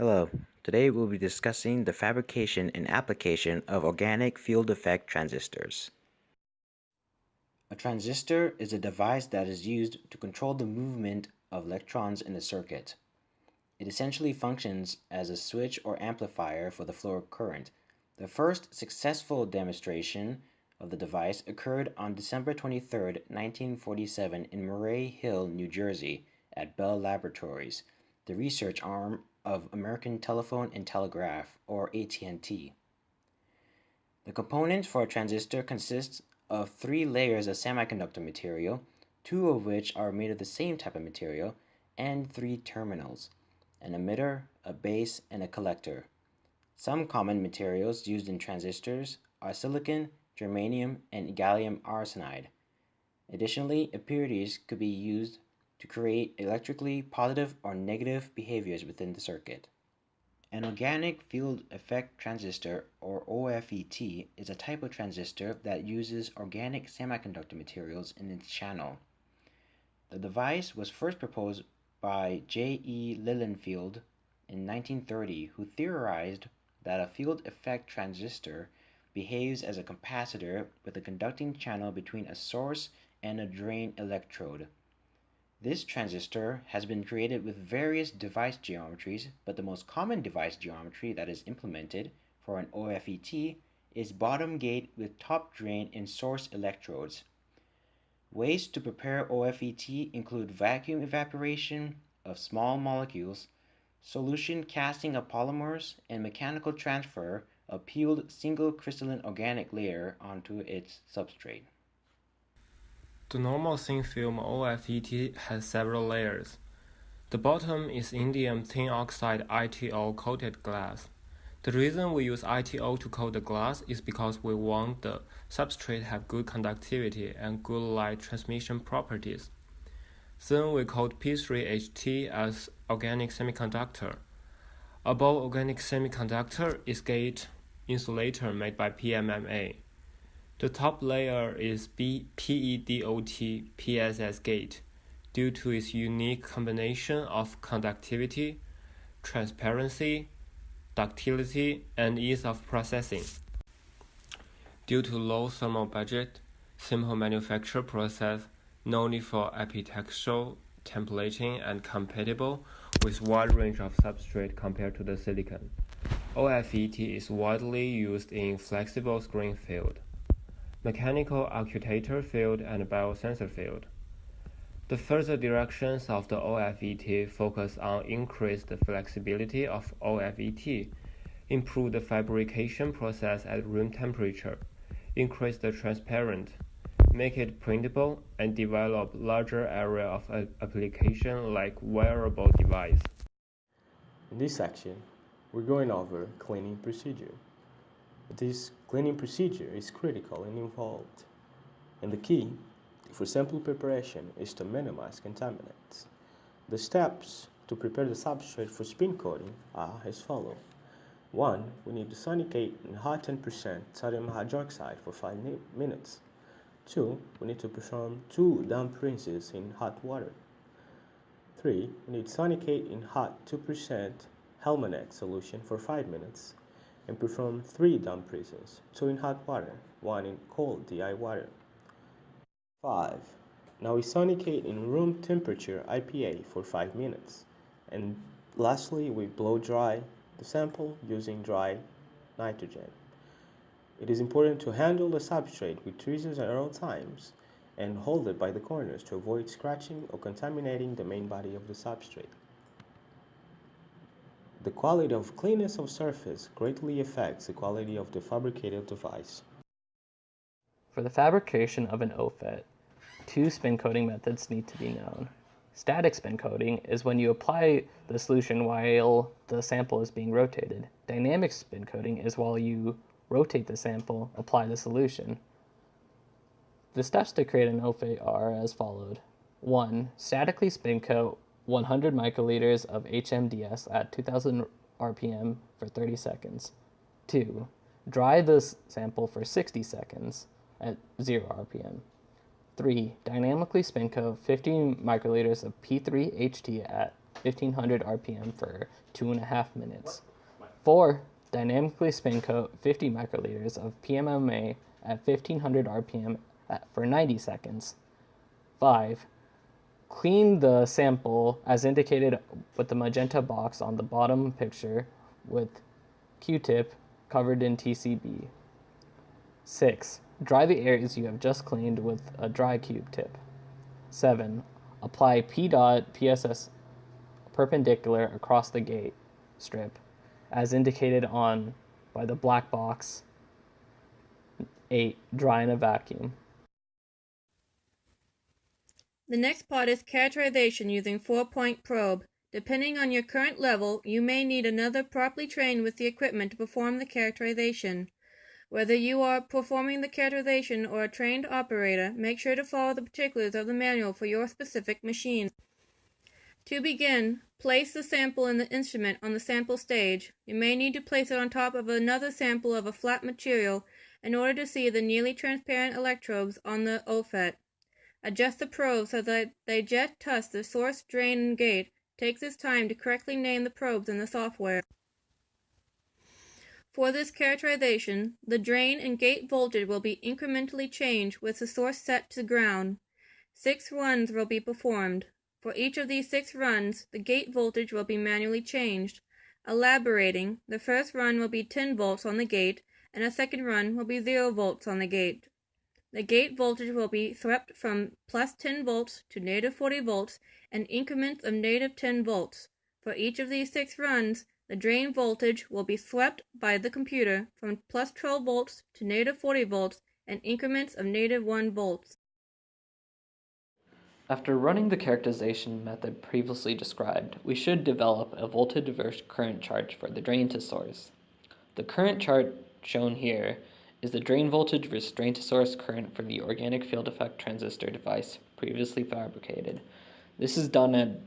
Hello, today we'll be discussing the fabrication and application of organic field effect transistors. A transistor is a device that is used to control the movement of electrons in a circuit. It essentially functions as a switch or amplifier for the flow of current. The first successful demonstration of the device occurred on December 23, 1947 in Murray Hill, New Jersey at Bell Laboratories, the research arm of American Telephone and Telegraph, or AT&T. The components for a transistor consist of three layers of semiconductor material, two of which are made of the same type of material, and three terminals, an emitter, a base, and a collector. Some common materials used in transistors are silicon, germanium, and gallium arsenide. Additionally, impurities could be used to create electrically positive or negative behaviors within the circuit. An organic field effect transistor or OFET is a type of transistor that uses organic semiconductor materials in its channel. The device was first proposed by J. E. Lilienfeld in 1930 who theorized that a field effect transistor behaves as a capacitor with a conducting channel between a source and a drain electrode. This transistor has been created with various device geometries, but the most common device geometry that is implemented for an OFET is bottom gate with top drain and source electrodes. Ways to prepare OFET include vacuum evaporation of small molecules, solution casting of polymers, and mechanical transfer of peeled single crystalline organic layer onto its substrate. The normal thin film OFET has several layers. The bottom is indium tin oxide ITO coated glass. The reason we use ITO to coat the glass is because we want the substrate have good conductivity and good light transmission properties. Then we coat P3HT as organic semiconductor. Above organic semiconductor is gate insulator made by PMMA. The top layer is PEDOT PSS gate due to its unique combination of conductivity, transparency, ductility, and ease of processing. Due to low thermal budget, simple manufacture process, no need for epitaxial templating and compatible with wide range of substrate compared to the silicon. OFET is widely used in flexible screen field mechanical actuator field and biosensor field. The further directions of the OFET focus on increased flexibility of OFET, improve the fabrication process at room temperature, increase the transparent, make it printable, and develop larger area of application like wearable device. In this section, we're going over cleaning procedure. This cleaning procedure is critical and involved, and the key for sample preparation is to minimize contaminants. The steps to prepare the substrate for spin coating are as follows. 1. We need to sonicate in hot 10% sodium hydroxide for 5 minutes. 2. We need to perform 2 damp rinses in hot water. 3. We need to sonicate in hot 2% Hellmanex solution for 5 minutes and perform three rinses, two in hot water, one in cold DI water. 5. Now we sonicate in room temperature IPA for 5 minutes. And lastly, we blow dry the sample using dry nitrogen. It is important to handle the substrate with tweezers at all times and hold it by the corners to avoid scratching or contaminating the main body of the substrate. The quality of cleanness of surface greatly affects the quality of the fabricated device. For the fabrication of an OFET, two spin coating methods need to be known. Static spin coating is when you apply the solution while the sample is being rotated. Dynamic spin coating is while you rotate the sample, apply the solution. The steps to create an OFET are as followed. 1. Statically spin coat 100 microliters of HMDS at 2000 RPM for 30 seconds. 2. Dry the sample for 60 seconds at 0 RPM. 3. Dynamically spin coat 15 microliters of P3HT at 1500 RPM for two and a half minutes. 4. Dynamically spin coat 50 microliters of PMMA at 1500 RPM at, for 90 seconds. 5. Clean the sample as indicated with the magenta box on the bottom picture with Q-tip covered in TCB. 6. Dry the areas you have just cleaned with a dry Q-tip. 7. Apply PEDOT PSS perpendicular across the gate strip as indicated on by the black box. 8. Dry in a vacuum. The next part is characterization using four-point probe. Depending on your current level, you may need another properly trained with the equipment to perform the characterization. Whether you are performing the characterization or a trained operator, make sure to follow the particulars of the manual for your specific machine. To begin, place the sample in the instrument on the sample stage. You may need to place it on top of another sample of a flat material in order to see the nearly transparent electrodes on the OFET. Adjust the probes so that they jet touch the source, drain, and gate. Take this time to correctly name the probes in the software. For this characterization, the drain and gate voltage will be incrementally changed with the source set to ground. Six runs will be performed. For each of these six runs, the gate voltage will be manually changed. Elaborating, the first run will be 10 volts on the gate, and a second run will be 0 volts on the gate. The gate voltage will be swept from plus 10 volts to negative 40 volts in increments of negative 10 volts. For each of these six runs, the drain voltage will be swept by the computer from plus 12 volts to negative 40 volts in increments of negative 1 volts. After running the characterization method previously described, we should develop a voltage-diverse current chart for the drain to source. The current chart shown here is the drain voltage to source current for the organic field effect transistor device previously fabricated. This is done at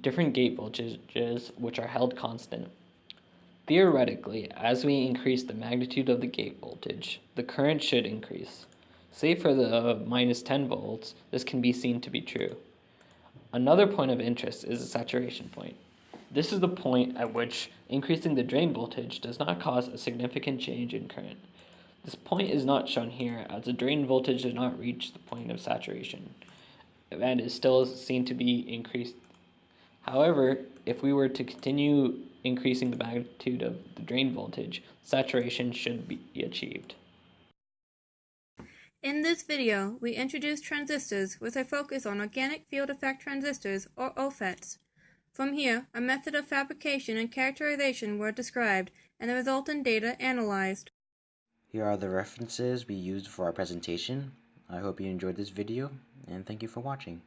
different gate voltages which are held constant. Theoretically, as we increase the magnitude of the gate voltage, the current should increase. Say for the minus 10 volts, this can be seen to be true. Another point of interest is the saturation point. This is the point at which increasing the drain voltage does not cause a significant change in current. This point is not shown here as the drain voltage does not reach the point of saturation and is still seen to be increased. However, if we were to continue increasing the magnitude of the drain voltage, saturation should be achieved. In this video, we introduced transistors with a focus on organic field effect transistors, or OFETs. From here, a method of fabrication and characterization were described, and the resultant data analyzed. Here are the references we used for our presentation. I hope you enjoyed this video, and thank you for watching.